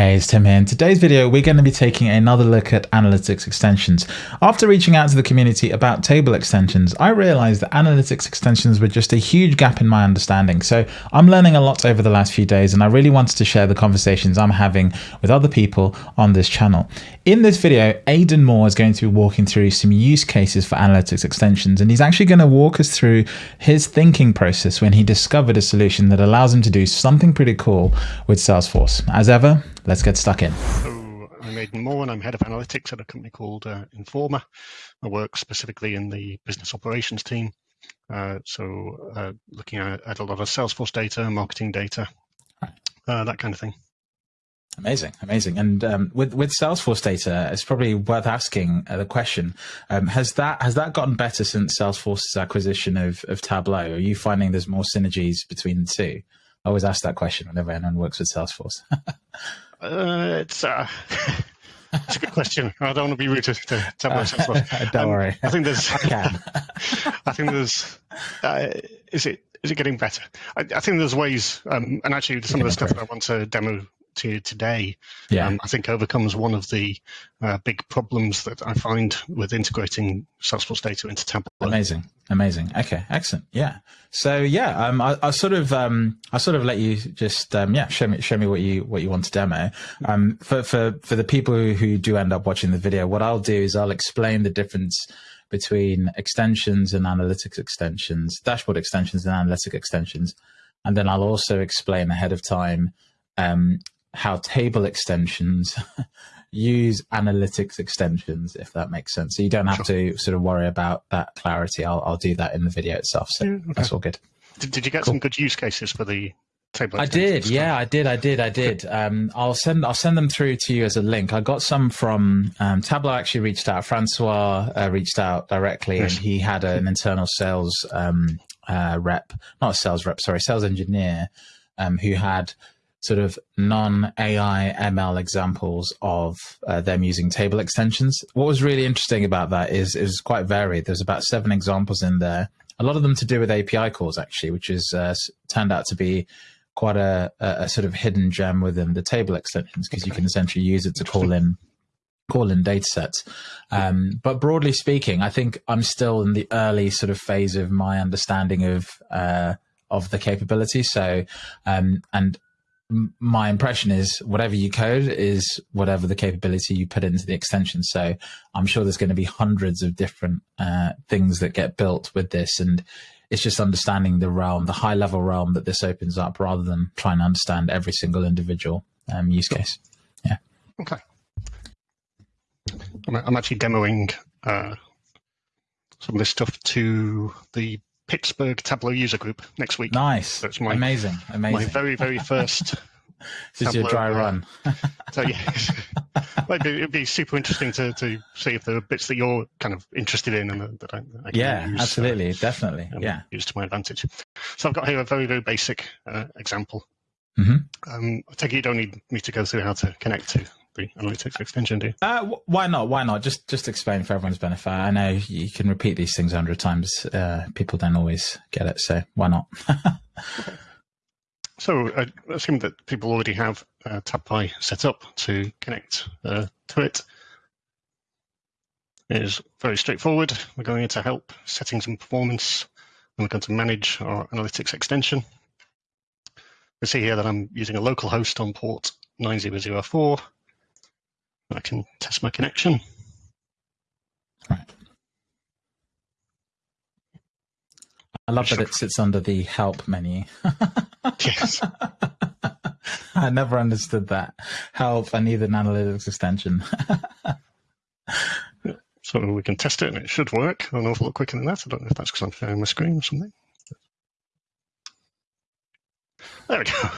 Hey, it's Tim here. In today's video, we're going to be taking another look at analytics extensions. After reaching out to the community about table extensions, I realized that analytics extensions were just a huge gap in my understanding. So I'm learning a lot over the last few days, and I really wanted to share the conversations I'm having with other people on this channel. In this video, Aidan Moore is going to be walking through some use cases for analytics extensions, and he's actually going to walk us through his thinking process when he discovered a solution that allows him to do something pretty cool with Salesforce. As ever, let's get stuck in. So I'm Aidan Moore and I'm head of analytics at a company called uh, Informa. I work specifically in the business operations team. Uh, so uh, looking at, at, a lot of Salesforce data, marketing data, uh, that kind of thing. Amazing, amazing. And um, with with Salesforce data, it's probably worth asking uh, the question: um, Has that has that gotten better since Salesforce's acquisition of of Tableau? Are you finding there's more synergies between the two? I always ask that question whenever anyone works with Salesforce. uh, it's uh, it's a good question. I don't want to be rude to, to Salesforce. don't um, worry. I think there's. I can. I think there's. Uh, is it is it getting better? I, I think there's ways, um, and actually some of the stuff that I want to demo to today, yeah. Um, I think overcomes one of the uh, big problems that I find with integrating Salesforce data into Tableau. Amazing, amazing. Okay, excellent. Yeah. So yeah, um, I, I sort of, um, I sort of let you just, um, yeah, show me, show me what you, what you want to demo. Um, for, for, for the people who, who do end up watching the video, what I'll do is I'll explain the difference between extensions and analytics extensions, dashboard extensions and analytic extensions. And then I'll also explain ahead of time um, how table extensions use analytics extensions, if that makes sense. So you don't have sure. to sort of worry about that clarity. I'll, I'll do that in the video itself. So yeah, okay. that's all good. Did, did you get cool. some good use cases for the table? I did. Yeah, I did. I did. I did. Um, I'll send. I'll send them through to you as a link. I got some from um, Tableau. Actually, reached out. Francois uh, reached out directly, yes. and he had an internal sales um, uh, rep, not a sales rep, sorry, sales engineer, um, who had sort of non-AI ML examples of uh, them using table extensions. What was really interesting about that is it was quite varied. There's about seven examples in there, a lot of them to do with API calls actually, which has uh, turned out to be quite a, a, sort of hidden gem within the table extensions because you can essentially use it to call in call in data sets. Um, but broadly speaking, I think I'm still in the early sort of phase of my understanding of uh, of the capability. So, um, and my impression is whatever you code is whatever the capability you put into the extension. So I'm sure there's going to be hundreds of different uh, things that get built with this. And it's just understanding the realm, the high level realm that this opens up rather than trying to understand every single individual um, use case. Yeah. Okay. I'm, actually demoing uh, some of this stuff to the Pittsburgh Tableau user group next week. Nice. So it's my, amazing, amazing. My very, very first. this is your dry uh, run. so yeah, it'd, be, it'd be super interesting to, to see if there are bits that you're kind of interested in and that I, I yeah, use, absolutely, uh, definitely, yeah, use to my advantage. So I've got here a very, very basic uh, example. Mm-hmm. Um, I take it you don't need me to go through how to connect to analytics extension do? Uh, why not? Why not? Just just explain for everyone's benefit. I know you can repeat these things a hundred times. Uh, people don't always get it, so why not? okay. So I assume that people already have uh, TabPy set up to connect uh, to it. It is very straightforward. We're going into help, settings and performance, and we're going to manage our analytics extension. You see here that I'm using a local host on port 9004 I can test my connection. Right. I love that it sits under the help menu. yes. I never understood that. Help, I need an analytics extension. so we can test it and it should work an awful lot quicker than that. I don't know if that's because I'm sharing my screen or something. There we go.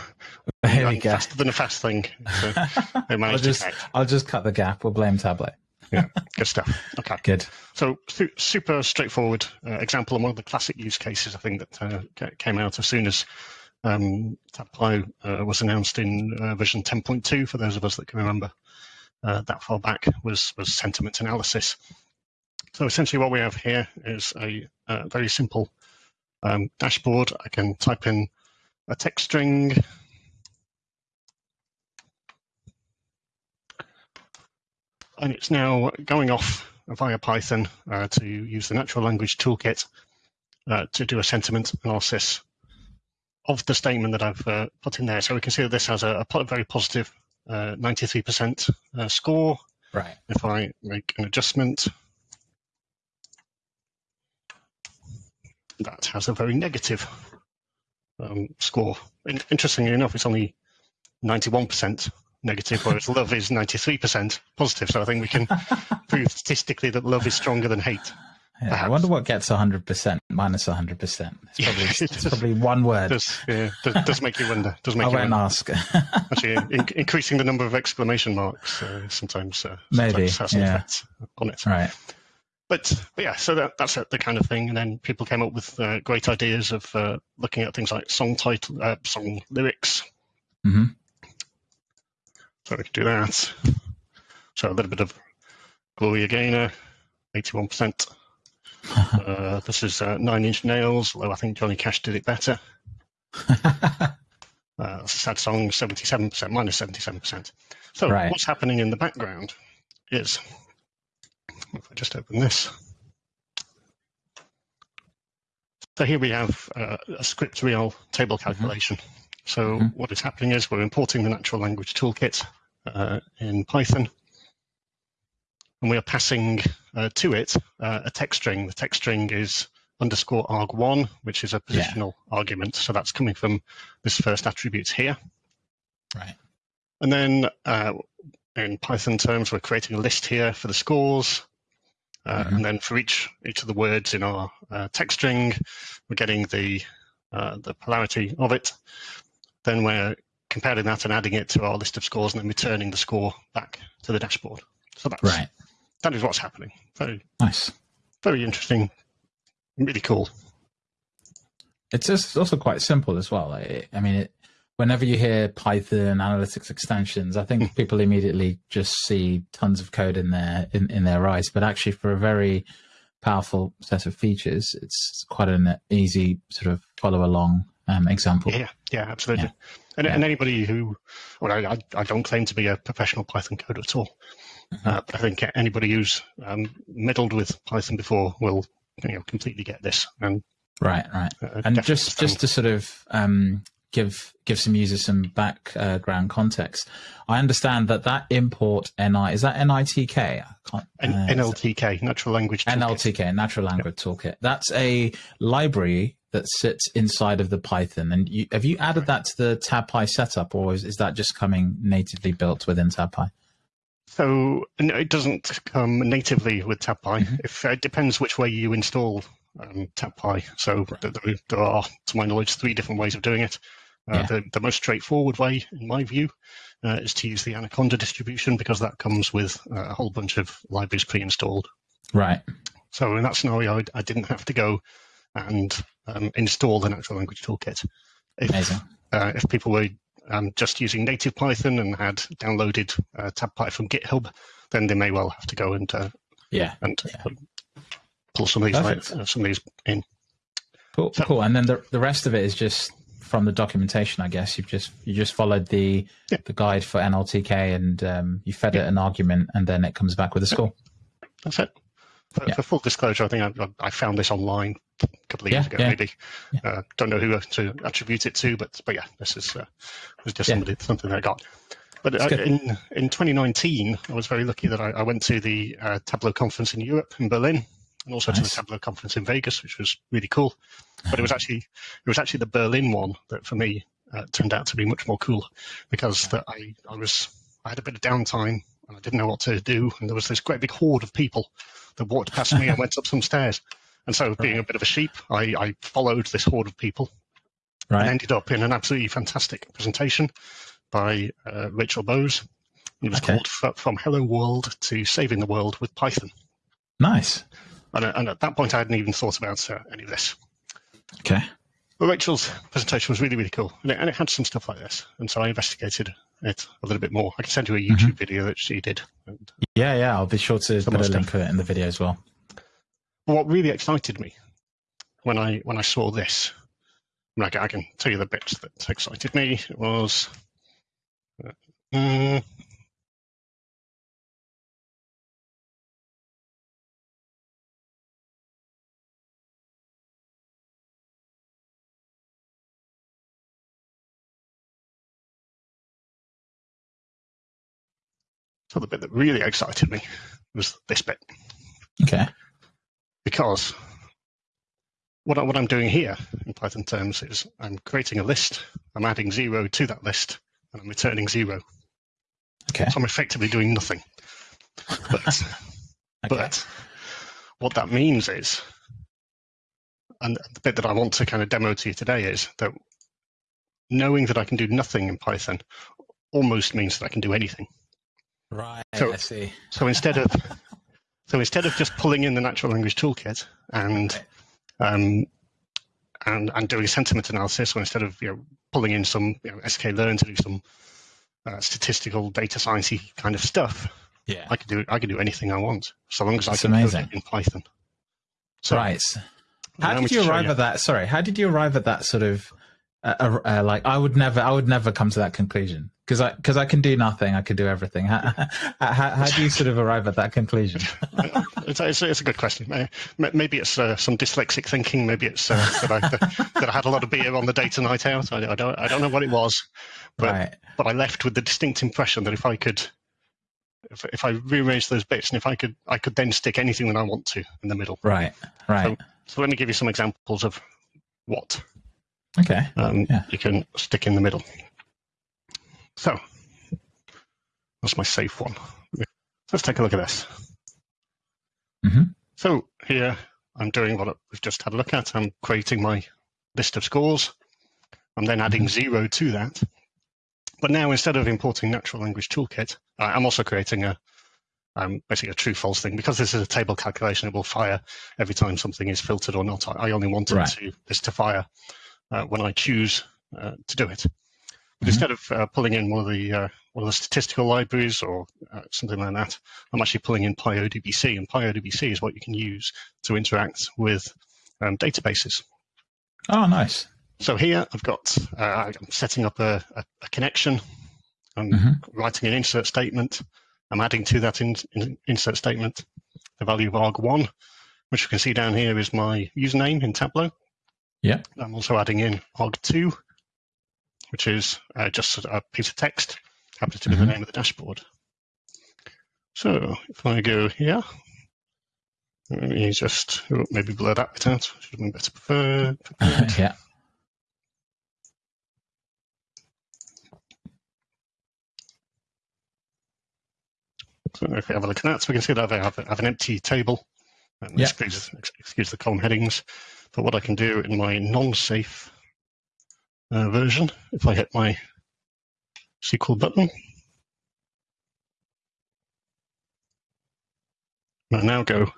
There we go. Faster than a fast thing. So I'll just I'll just cut the gap. We'll blame Tableau. yeah, good stuff. Okay, good. So super straightforward uh, example and one of the classic use cases I think that uh, came out as soon as um, Tableau uh, was announced in uh, version 10.2. For those of us that can remember uh, that far back, was was sentiment analysis. So essentially, what we have here is a, a very simple um, dashboard. I can type in a text string and it's now going off via Python uh, to use the natural language toolkit uh, to do a sentiment analysis of the statement that I've uh, put in there. So we can see that this has a, a very positive 93% uh, uh, score. Right. If I make an adjustment, that has a very negative um, score. In, interestingly enough, it's only 91% negative, whereas love is 93% positive. So I think we can prove statistically that love is stronger than hate. Yeah, I wonder what gets 100% minus 100%. It's probably, it's probably one word. Does, yeah, does, does make you wonder. Does make I you won't wonder. ask. Actually, in, increasing the number of exclamation marks uh, sometimes, uh, Maybe, has an yeah. effect on it. right. But, but yeah, so that, that's the kind of thing. And then people came up with uh, great ideas of uh, looking at things like song title, uh, song lyrics. hmm So we can do that. So a little bit of Gloria Gaynor, 81%. uh, this is uh, Nine Inch Nails, although I think Johnny Cash did it better. Uh, sad song, 77%, minus 77%. So Right. what's happening in the background is, if I just open this. So here we have uh, a SCRIPT_REAL table calculation. So Mhm. what is happening is we're importing the natural language toolkit uh, in Python, and we are passing uh, to it uh, a text string. The text string is underscore arg1, which is a Yeah. positional argument. So that's coming from this first attribute here. Right. And then uh, in Python terms, we're creating a list here for the scores. Uh, Mhm. And then for each each of the words in our uh, text string, we're getting the uh, the polarity of it. Then we're comparing that and adding it to our list of scores, and then returning the score back to the dashboard. So that's Right. that is what's happening. Very Nice. very interesting, really cool. It's just also quite simple as well. Like, I mean, it, whenever you hear Python analytics extensions, I think hmm. people immediately just see tons of code in their in, in their eyes. But actually, for a very powerful set of features, it's quite an easy sort of follow along um, example. Yeah, yeah, absolutely. Yeah. And, Yeah. and anybody who, well, I, I- don't claim to be a professional Python coder at all, Mhm. uh, but I think anybody who's um, meddled with Python before will, you know, completely get this. And, Right, right. uh, and just just to sort of um, give give some users some background context, I understand that that import ni is that nitk. I can't, N- uh, NLTK, Natural Language Toolkit. NLTK, Natural Language Toolkit. That's a library that sits inside of the Python. And you, have you added that to the TabPy setup, or is, is that just coming natively built within TabPy? So no, it doesn't come natively with TabPy. Mhm. If it depends which way you install um, TabPy. So th- there, there are, to my knowledge, three different ways of doing it. Uh, Yeah. the, the most straightforward way, in my view, uh, is to use the Anaconda distribution because that comes with uh, a whole bunch of libraries pre-installed. Right. So in that scenario, I, I didn't have to go and um, install the natural language toolkit. If, uh, if people were um, just using native Python and had downloaded uh, TabPy from GitHub, then they may well have to go and uh, Yeah. and Yeah. pull some of these uh, some of these in. Cool. So- cool. And then the the rest of it is just from the documentation, I guess. You've just you just followed the Yeah. the guide for NLTK and um, you fed it an argument, and then it comes back with a score. That's it. For, Yeah. for full disclosure, I think I, I found this online a couple of years Yeah, ago, yeah. maybe. Uh, don't know who to attribute it to, but but yeah, this is uh, was just somebody, something that I got. But uh, in in 2019, I was very lucky that I, I went to the uh, Tableau conference in Europe in Berlin, and also to the Tableau conference in Vegas, which was really cool. But it was actually it was actually the Berlin one that for me uh, turned out to be much more cool because that I I was I had a bit of downtime and I didn't know what to do, and there was this great big horde of people that walked past me and went up some stairs. And so, being a bit of a sheep, I, I followed this horde of people and ended up in an absolutely fantastic presentation by uh, Rachel Bowes. It was Okay. called F- From Hello World to Saving the World with Python. Nice. And, uh, and at that point, I hadn't even thought about uh, any of this. Okay. But Rachel's presentation was really, really cool. And it, and it had some stuff like this. And so I investigated it a little bit more. I can send you a Mm-hmm. YouTube video that she did. And Yeah, yeah. I'll be sure to put a link for it in the video as well. what really excited me when I when I saw this, I, mean, I can- I can tell you the bits that excited me. It was uh, mm, So the bit that really excited me was this bit. Okay. Because what, I, what I'm doing here in Python terms is I'm creating a list, I'm adding zero to that list, and I'm returning zero. Okay. So I'm effectively doing nothing. But, okay. but what that means is, and the bit that I want to kind of demo to you today is that knowing that I can do nothing in Python almost means that I can do anything. Right. So, I see. so instead of so instead of just pulling in the natural language toolkit and um, and and doing sentiment analysis, or instead of you know pulling in some you know, sklearn to do some uh, statistical data sciencey kind of stuff, yeah, I can do I can do anything I want so long as That's I can amazing. code it in Python. So, right. How did you arrive you. at that? Sorry, how did you arrive at that sort of uh, uh, like? I would never, I would never come to that conclusion because I because I can do nothing, I can do everything. How, how, how, do you sort of arrive at that conclusion? it's, it's, it's, a good question. Maybe it's uh, some dyslexic thinking. Maybe it's uh, that, I, that, I had a lot of beer on the date of night out. I, I, don't I don't know what it was, but right. but I left with the distinct impression that if I could. If, if I rearrange those bits, and if I could, I could then stick anything that I want to in the middle. Right, right. So, so let me give you some examples of what Okay. Um, yeah. You can stick in the middle. So that's my safe one. Let's take a look at this. Mm-hmm. So here I'm doing what we've just had a look at. I'm creating my list of scores. I'm then adding mm-hmm. zero to that. But now instead of importing natural language toolkit, I'm also creating a um, basically a true false thing because this is a table calculation. It will fire every time something is filtered or not. I, only wanted right. to, this to fire uh, when I choose uh, to do it. But mm-hmm. instead of uh, pulling in one of the uh, one of the statistical libraries or uh, something like that, I'm actually pulling in PyODBC, and PyODBC is what you can use to interact with um, databases. Oh, nice. So here I've got uh, I'm setting up a, a, a connection. I'm mm-hmm. writing an insert statement. I'm adding to that in, in, insert statement the value of arg1, which you can see down here is my username in Tableau. Yeah. I'm also adding in arg2, which is uh, just a piece of text, happens to be mm-hmm. the name of the dashboard. So if I go here, let me just oh, maybe blur that bit out. Should have been better preferred. yeah. So if we have a look at that, so we can see that I have, have an empty table. And yeah. excuse, excuse the column headings. But what I can do in my non-safe uh, version, if I hit my SQL button, I now go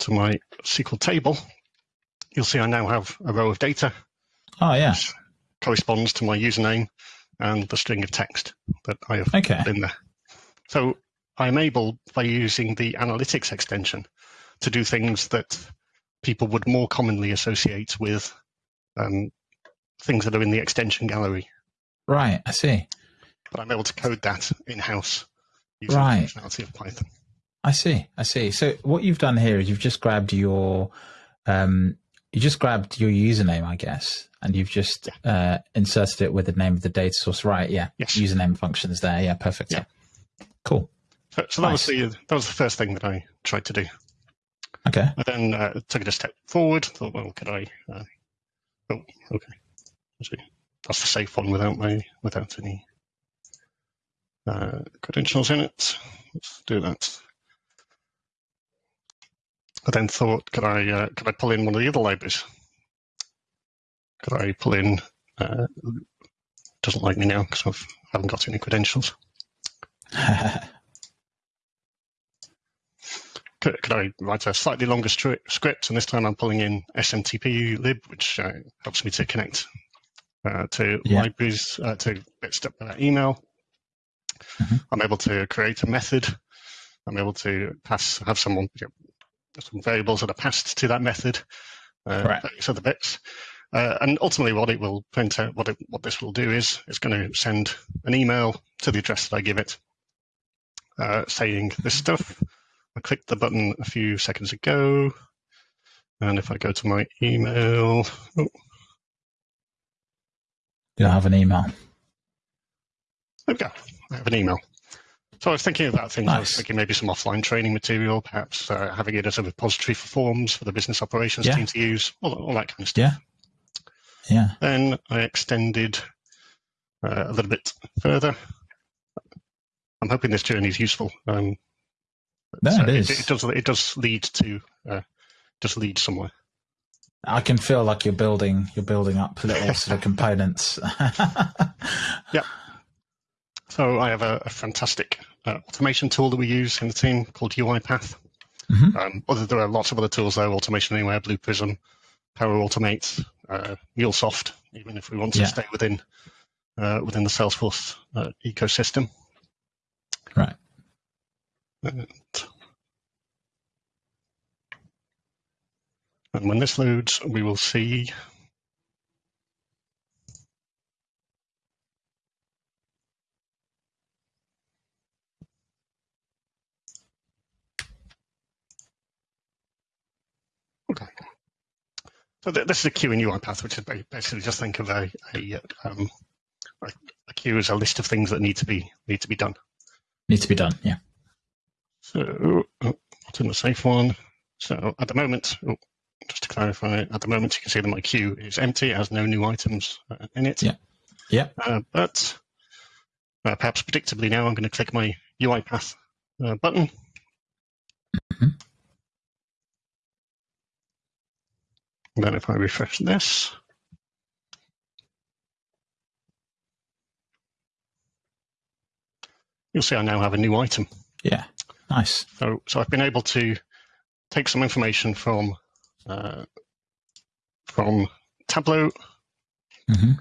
to my SQL table, you'll see I now have a row of data. Oh, yeah. corresponds to my username and the string of text that I have okay. put in there. So I'm able, by using the analytics extension, to do things that people would more commonly associate with um, things that are in the extension gallery. Right, I see. But I'm able to code that in house using right. the functionality of Python. I see. I see. So what you've done here is you've just grabbed your um, you just grabbed your username, I guess, and you've just yeah. uh, inserted it with the name of the data source. Right? Yeah. Yes. Username functions there. Yeah. Perfect. Yeah. Cool. So, so that nice. was the that was the first thing that I tried to do. Okay. I then uh, took it a step forward. Thought, well, could I? Uh, oh, okay. Actually, that's the safe one without my without any uh, credentials in it. Let's do that. I then thought, could I uh, could I pull in one of the other libraries? Could I pull in? Uh, doesn't like me now because I haven't got any credentials. could, could, I write a slightly longer script? And this time I'm pulling in SMTP lib, which uh, helps me to connect uh, to yeah. libraries, uh, to uh, email. Mm-hmm. I'm able to create a method. I'm able to pass, have someone, you know, some variables that are passed to that method, uh, right. other bits. Uh, and ultimately, what it will print out, what it, what this will do is, it's going to send an email to the address that I give it, uh, saying this stuff. I clicked the button a few seconds ago. And if I go to my email, oh. You have an email. Okay. I have an email. So I was thinking about things. I was thinking maybe some offline training material, perhaps uh, having it as a repository for forms for the business operations Yeah. team to use, all, all that kind of stuff. Yeah. Yeah. Then I extended uh, a little bit further. I'm hoping this journey is useful. Um, No, so it is. It, does. It does lead to uh, does lead somewhere. I can feel like you're building you're building up little sort of components. So I have a, a fantastic uh, automation tool that we use in the team called UiPath. Mhm. Um, other there are lots of other tools though, Automation Anywhere, Blue Prism, Power Automate, uh, MuleSoft, even if we want to Yeah. stay within uh, within the Salesforce uh, ecosystem. right. And, and when this loads, we will see Okay. So th- this is a queue in UiPath, which is basically just think of a a, um, a a queue as a list of things that need to be need to be done. Need to be done. Yeah. So oh, what's in the safe one? So at the moment, oh, just to clarify, at the moment you can see that my queue is empty. It has no new items uh, in it. Yeah. Yeah. Uh, but uh, perhaps predictably now, I'm going to click my UiPath uh, button. Mhm. And then if I refresh this, you'll see I now have a new item. Yeah. Nice. So, so I've been able to take some information from uh, from Tableau, hmm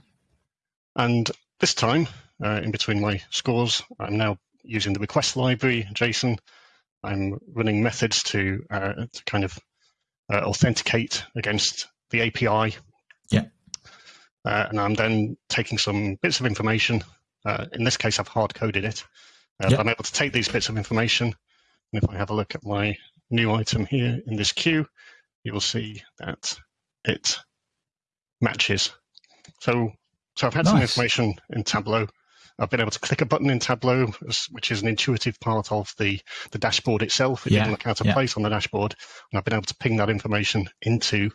and this time, uh, in between my scores, I'm now using the request library, JSON. I'm running methods to uh, to kind of uh, authenticate against the API. Yeah. Uh, and I'm then taking some bits of information. Uh, in this case, I've hard coded it. Uh, Yeah. I'm able to take these bits of information. And if I have a look at my new item here in this queue, you will see that it matches. So, so I've had some information in Tableau. I've been able to click a button in Tableau, which is an intuitive part of the, the dashboard itself. It Yeah, didn't look out of yeah. place on the dashboard. And I've been able to ping that information into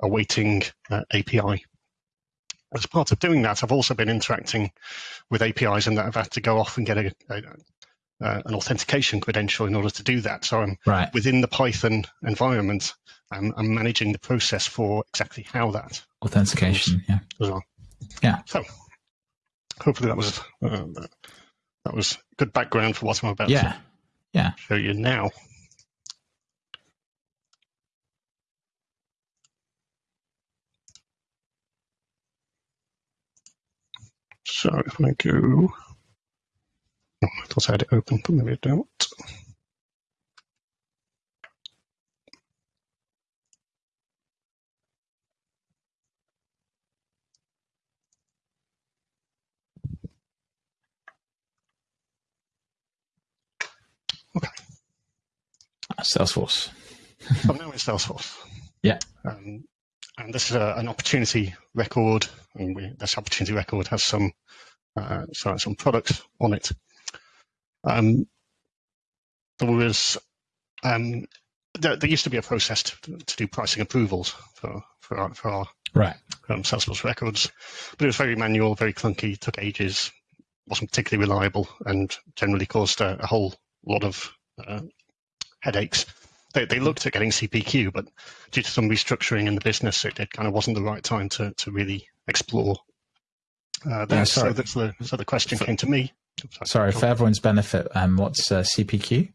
a waiting uh, API. As part of doing that, I've also been interacting with APIs and that I've had to go off and get a, a, uh, an authentication credential in order to do that. So I'm Right. within the Python environment, I'm, I'm managing the process for exactly how that Authentication. Yeah. as well. Yeah. So hopefully that was uh, that was good background for what I'm about Yeah. to show you now. So if I go, oh, I thought I had it open, but maybe I don't. Salesforce. I'm now in Salesforce. Yeah. Um, and this is a, an opportunity record, and we, this opportunity record has some uh, so some products on it. Um, there was um, there, there used to be a process to, to do pricing approvals for for our, for our Right. um, Salesforce records, but it was very manual, very clunky, took ages, wasn't particularly reliable, and generally caused a, a whole lot of uh, headaches. They, they looked at getting CPQ, but due to some restructuring in the business, it, it kind of wasn't the right time to, to really explore uh, that. Yeah, so, that's the, so the question came to me. Sorry, for everyone's benefit, um, what's uh, CPQ?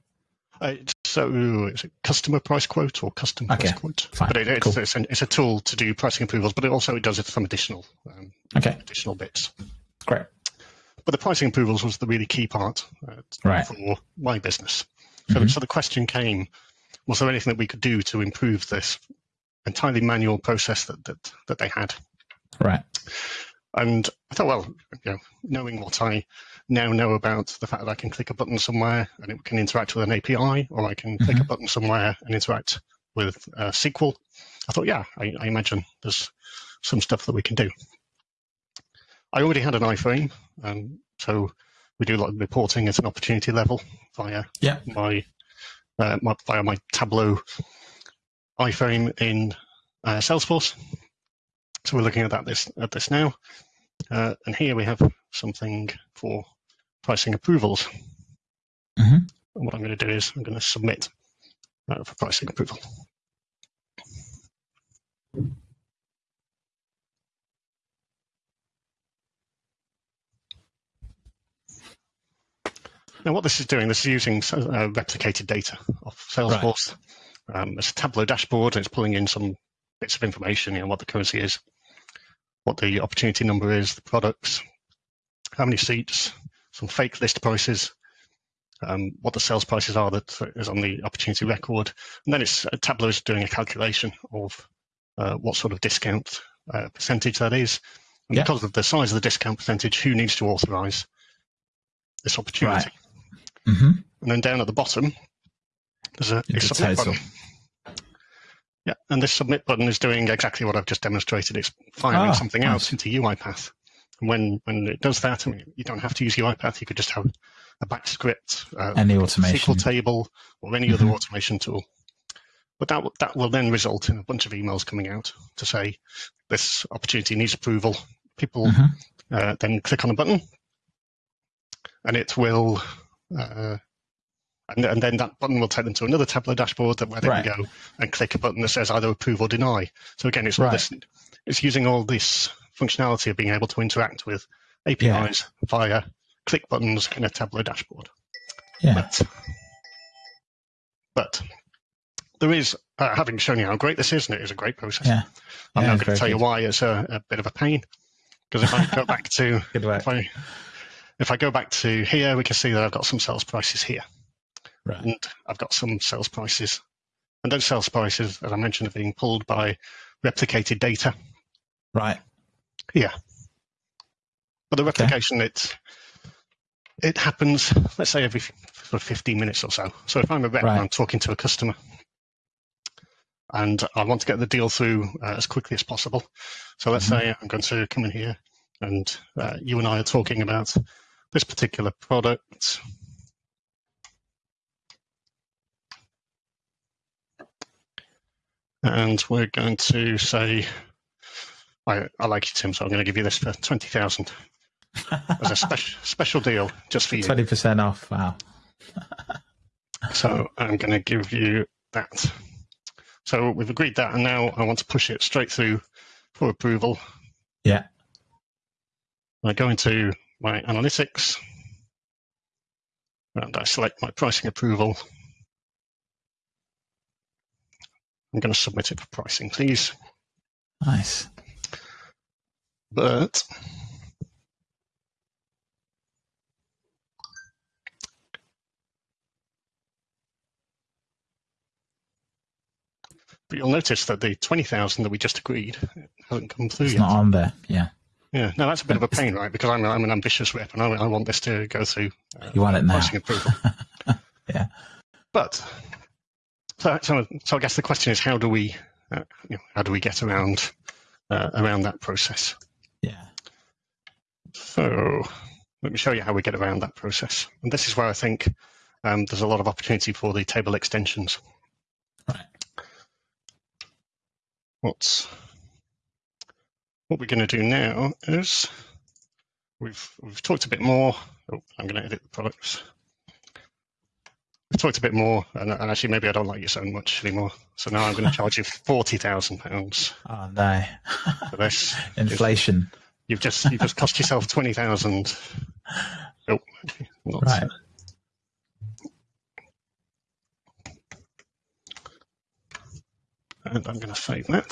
Uh, so it's a customer price quote or custom Okay, price quote? fine, But it, it's, cool. it's, an, it's a tool to do pricing approvals, but it also it does it some additional um, Okay, additional bits. great. But the pricing approvals was the really key part uh, Right. for my business. So, Mhm. so the question came: Was there anything that we could do to improve this entirely manual process that that, that they had? Right. And I thought, well, you know, knowing what I now know about the fact that I can click a button somewhere and it can interact with an API, or I can click a Mhm. button somewhere and interact with uh, SQL, I thought, yeah, I, I imagine there's some stuff that we can do. I already had an iframe, um, so we do a lot of reporting at an opportunity level via yeah. my, uh, my via my Tableau iframe in uh, Salesforce. So we're looking at that this at this now, uh, and here we have something for pricing approvals. Mm-hmm. And what I'm going to do is I'm going to submit uh, for pricing approval. Now, what this is doing, this is using uh, replicated data of Salesforce. Right. Um, it's a Tableau dashboard, and it's pulling in some bits of information, you know, what the currency is, what the opportunity number is, the products, how many seats, some fake list prices, um, what the sales prices are that is on the opportunity record, and then it's uh, Tableau is doing a calculation of uh, what sort of discount uh, percentage that is, and yeah. because of the size of the discount percentage, who needs to authorize this opportunity. Right. Mm-hmm. And then down at the bottom, there's a, a submit button. Yeah, and this submit button is doing exactly what I've just demonstrated. It's firing ah, something nice. out into UiPath. And when, when it does that, I mean, you don't have to use UiPath. You could just have a batch script, uh, any automation, SQL table, or any mm-hmm. other automation tool. But that that will then result in a bunch of emails coming out to say this opportunity needs approval. People mm-hmm. uh, then click on a button, and it will uh, and, and, then that button will take them to another Tableau dashboard where they right. can go and click a button that says either approve or deny. So again, it's right. this, it's using all this functionality of being able to interact with APIs yeah. via click buttons in a Tableau dashboard. Yeah. But, but there is, uh, having shown you how great this is, and it is a great process. Yeah. I'm yeah, now going to tell good. you why it's a, a, bit of a pain. Because if I go back to, if I, if I go back to here, we can see that I've got some sales prices here. Right. And I've got some sales prices. And those sales prices, as I mentioned, are being pulled by replicated data. Right. Yeah. But the replication, okay. it it happens, let's say, every sort of 15 minutes or so. So if I'm a rep right. and I'm talking to a customer and I want to get the deal through uh, as quickly as possible. So let's mm-hmm. say I'm going to come in here and uh, you and I are talking about this particular product. And we're going to say, I, I like you, Tim, so I'm going to give you this for 20,000 as a special special deal just for you. 20% off, wow. so I'm going to give you that. So we've agreed that, and now I want to push it straight through for approval. Yeah. I go into my analytics and I select my pricing approval. I'm going to submit it for pricing, please. Nice. But but you'll notice that the 20,000 that we just agreed hasn't come through it's yet. not on there, yeah. Yeah, no, that's a bit of a pain, right? Because I'm, I'm an ambitious rep and I, I want this to go through. Uh, you want it now. approval. yeah. But so, so, so I guess the question is, how do we, uh, you know, how do we get around uh, around that process? Yeah. So let me show you how we get around that process. And this is where I think um, there's a lot of opportunity for the table extensions. Right. What's what we're going to do now is we've we've talked a bit more. Oh, I'm going to edit the products. We've talked a bit more, and, and, actually maybe I don't like you so much anymore. So now I'm going to charge you forty thousand pounds. Oh no! for this inflation. You've just you've just cost yourself twenty thousand. Oh, right. And I'm going to save that.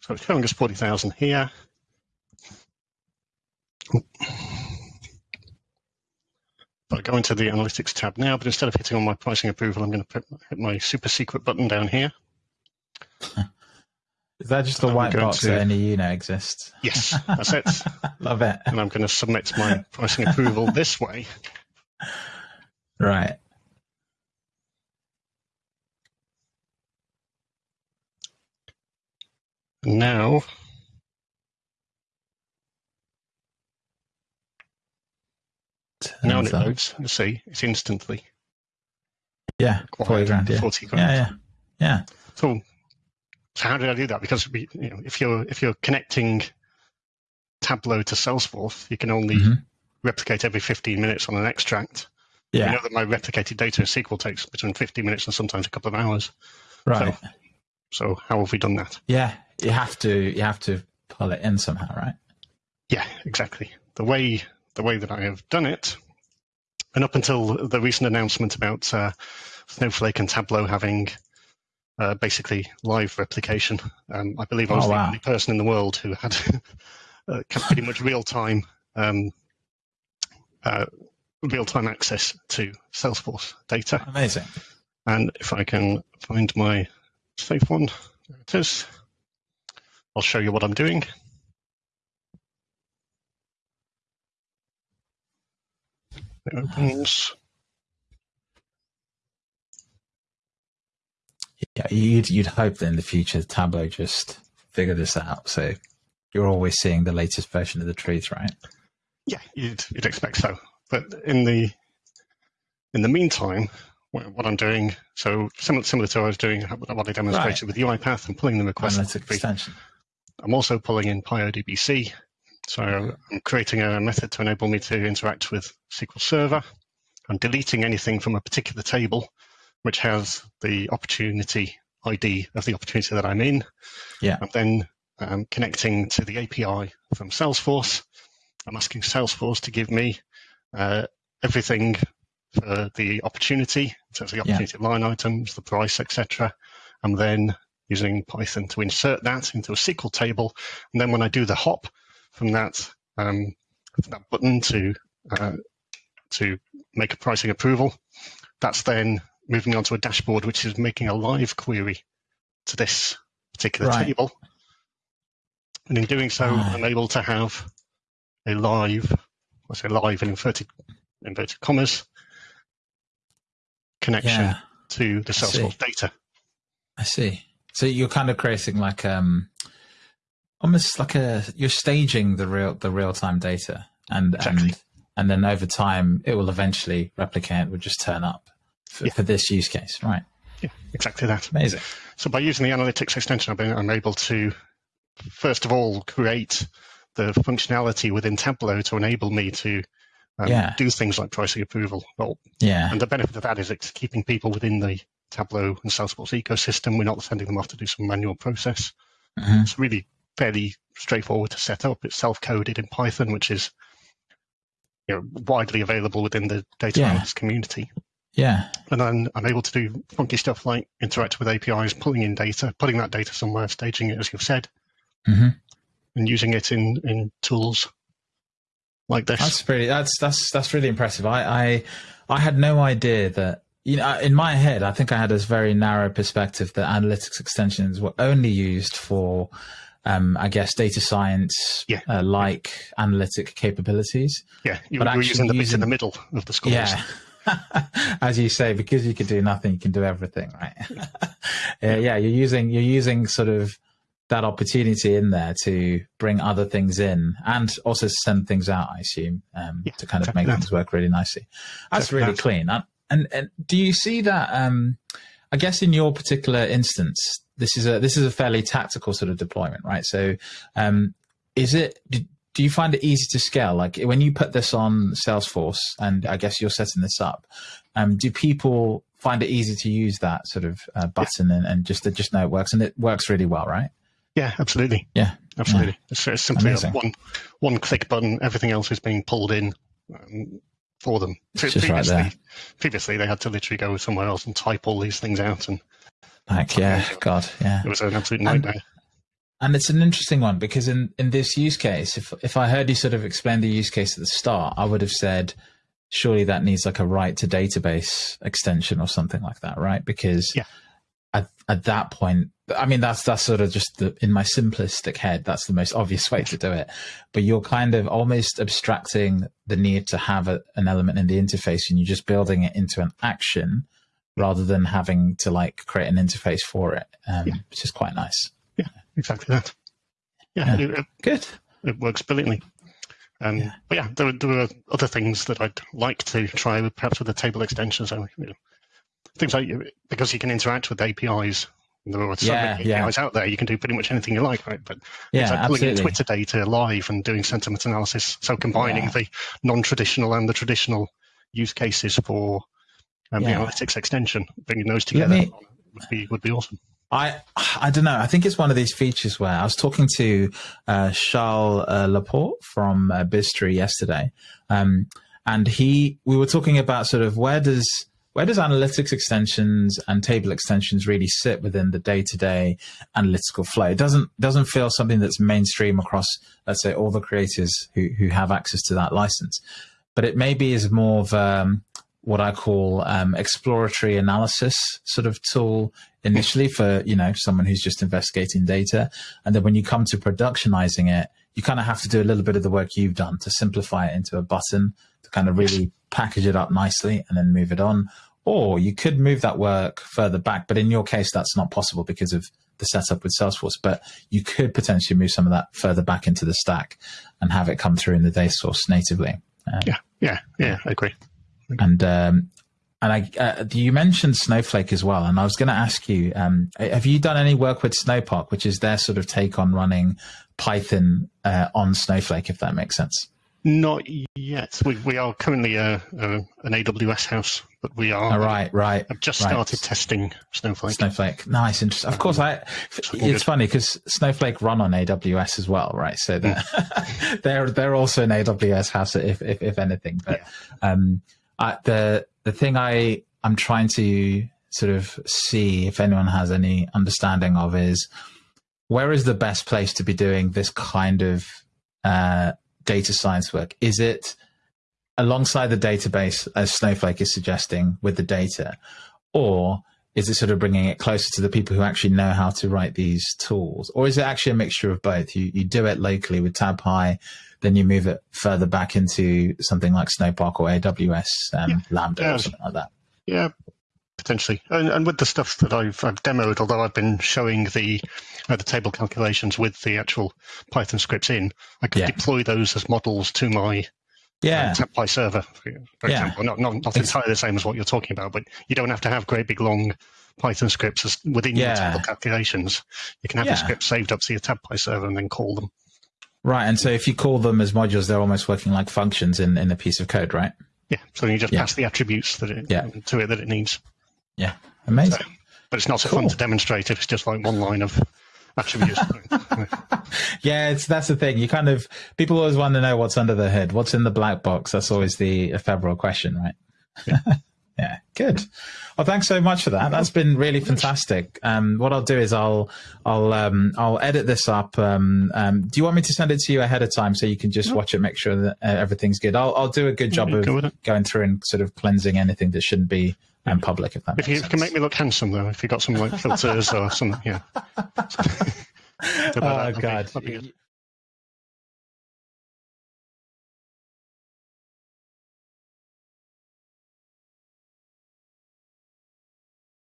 So it's showing us 40,000 here. But I go into the analytics tab now, but instead of hitting on my pricing approval, I'm going to hit my super secret button down here. Is that just a white box to, that only you know exists? Yes, that's it. Love it. And I'm going to submit my pricing approval this way. Right. Now now when it loads, you see, it's instantly. Yeah, 40 grand. Yeah. 40 grand. Yeah, yeah. Yeah. So, so how did I do that? Because we, you know, if you're if you're connecting Tableau to Salesforce, you can only mm-hmm. replicate every 15 minutes on an extract. Yeah. I know that my replicated data in SQL takes between 15 minutes and sometimes a couple of hours. Right. So, so how have we done that? Yeah, you have to you have to pull it in somehow, right? Yeah, exactly. The way the way that I have done it, and up until the recent announcement about uh, Snowflake and Tableau having uh, basically live replication, um, I believe I was oh, wow. the only person in the world who had uh, pretty much real time um, uh, real time access to Salesforce data. Amazing. And if I can find my safe one, there it is. I'll show you what I'm doing. It opens. Yeah, you'd you'd hope that in the future Tableau just figure this out. So you're always seeing the latest version of the truth, right? Yeah, you'd you'd expect so. But in the in the meantime, what I'm doing, so similar, similar to what I was doing, what I demonstrated right. with UiPath and pulling the request. Analytic extension. I'm also pulling in PyODBC. So I'm creating a method to enable me to interact with SQL Server. I'm deleting anything from a particular table which has the opportunity ID of the opportunity that I'm in. Yeah. I'm then um, connecting to the API from Salesforce. I'm asking Salesforce to give me uh, everything for the opportunity, so the opportunity yeah. line items, the price, etc. And then using Python to insert that into a SQL table. And then when I do the hop from that, um, that button to uh, to make a pricing approval, that's then moving on to a dashboard which is making a live query to this particular right. table. And in doing so, I'm able to have a live, I say live in inverted inverted commas, connection yeah. to the Salesforce data. I see. So you're kind of creating like um almost like a you're staging the real the real time data and exactly. and and then over time it will eventually replicate would just turn up for, yeah. for, this use case, right? Yeah, exactly that. Amazing. So by using the analytics extension, I'm able to first of all create the functionality within Tableau to enable me to um, yeah. do things like pricing approval. Well, yeah. And the benefit of that is it's keeping people within the Tableau and Salesforce ecosystem. We're not sending them off to do some manual process. Mm-hmm. It's really fairly straightforward to set up. It's self-coded in Python, which is you know, widely available within the data yeah. community. Yeah. And then I'm able to do funky stuff like interact with APIs, pulling in data, putting that data somewhere, staging it as you've said, mm-hmm. and using it in, in tools like this. That's pretty. That's that's that's really impressive. I I, I had no idea that. You know, in my head, I think I had this very narrow perspective that analytics extensions were only used for, um, I guess, data science yeah. uh, like analytic capabilities. Yeah, you but were using the bit in the middle of the scores. Yeah. As you say, because you can do nothing, you can do everything, right? yeah, yeah, you're using you're using sort of that opportunity in there to bring other things in and also send things out, I assume, um, yeah, to kind of make things work really nicely. That's really that. clean. And, and do you see that? Um, I guess in your particular instance, this is a this is a fairly tactical sort of deployment, right? So, um, is it? Do you find it easy to scale? Like when you put this on Salesforce, and I guess you're setting this up, um, do people find it easy to use that sort of uh, button yeah. and, and just just know it works, and it works really well, right? Yeah, absolutely. Yeah, absolutely. Yeah. It's, it's, simply one one click button. Everything else is being pulled in um, for them. It's previously, right there. previously, they had to literally go somewhere else and type all these things out. And like, yeah, God, yeah, it was an absolute nightmare. And, and it's an interesting one because in in this use case, if if I heard you sort of explain the use case at the start, I would have said surely that needs like a write to database extension or something like that, right? Because yeah. at, at that point, I mean, that's that's sort of just the, in my simplistic head. That's the most obvious way to do it. But you're kind of almost abstracting the need to have a, an element in the interface, and you're just building it into an action rather than having to like create an interface for it, um, yeah. which is quite nice. Yeah, exactly that. Yeah, yeah. It, good. It works brilliantly. Um, yeah. But yeah, there, there are other things that I'd like to try, with, perhaps with the table extensions. So, you know, things like because you can interact with APIs. There are so yeah, many APIs yeah. out there. You can do pretty much anything you like, right? But yeah, like pulling in Twitter data live and doing sentiment analysis. So combining yeah. the non-traditional and the traditional use cases for um, the analytics extension, bringing those together me, would be would be awesome. I I don't know. I think it's one of these features where I was talking to uh, Charles uh, Laporte from uh, yesterday, um, and he we were talking about sort of where does where does analytics extensions and table extensions really sit within the day-to-day analytical flow? It doesn't doesn't feel something that's mainstream across, let's say, all the creators who who have access to that license, but it maybe is more of um, what I call um, exploratory analysis sort of tool initially for you know someone who's just investigating data, and then when you come to productionizing it, you kind of have to do a little bit of the work you've done to simplify it into a button to kind of really package it up nicely and then move it on. Or you could move that work further back, but in your case, that's not possible because of the setup with Salesforce. But you could potentially move some of that further back into the stack and have it come through in the data source natively. Um, yeah, yeah, yeah, I agree. And um, and I, uh, you mentioned Snowflake as well, and I was going to ask you: um, Have you done any work with Snowpark, which is their sort of take on running Python uh, on Snowflake? If that makes sense. Not yet. We we are currently a, a an AWS house, but we are. Oh, right, right. I've just right. started testing Snowflake. Snowflake, nice, interesting. Of course, I. It's good. funny because Snowflake run on AWS as well, right? So they're mm. they're, they're also an AWS house, if if, if anything. But yeah. um, The the thing I I'm trying to sort of see if anyone has any understanding of is where is the best place to be doing this kind of uh, data science work? Is it alongside the database, as Snowflake is suggesting, with the data, or is it sort of bringing it closer to the people who actually know how to write these tools, or is it actually a mixture of both? You you do it locally with TabPy, then you move it further back into something like Snowpark or AWS um, yeah. Lambda yeah. or something like that. Yeah, potentially. And, and, with the stuff that I've, I've demoed, although I've been showing the uh, the table calculations with the actual Python scripts in, I could yeah. deploy those as models to my yeah. uh, server, for, yeah. example. Not, not, not entirely the same as what you're talking about, but you don't have to have great big long Python scripts within yeah. your table calculations. You can have the script saved up to your TabPy server and then call them. Right. And so if you call them as modules, they're almost working like functions in, in a piece of code, right? Yeah. So you just yeah. pass the attributes that it, yeah. to it that it needs. Yeah. Amazing. So, but it's not so cool. fun to demonstrate if it's just like one line of attributes. yeah, it's that's the thing. You kind of people always want to know what's under the hood, what's in the black box. That's always the ephemeral question, right? Yeah. yeah. Good. Well, thanks so much for that. That's been really fantastic. Um, what I'll do is I'll I'll um, I'll edit this up. Um, um, do you want me to send it to you ahead of time so you can just no. watch it, make sure that uh, everything's good? I'll I'll do a good job of going through and sort of cleansing anything that shouldn't be um, public. If that if you sense. can make me look handsome though, if you got some like filters or something, yeah. oh God.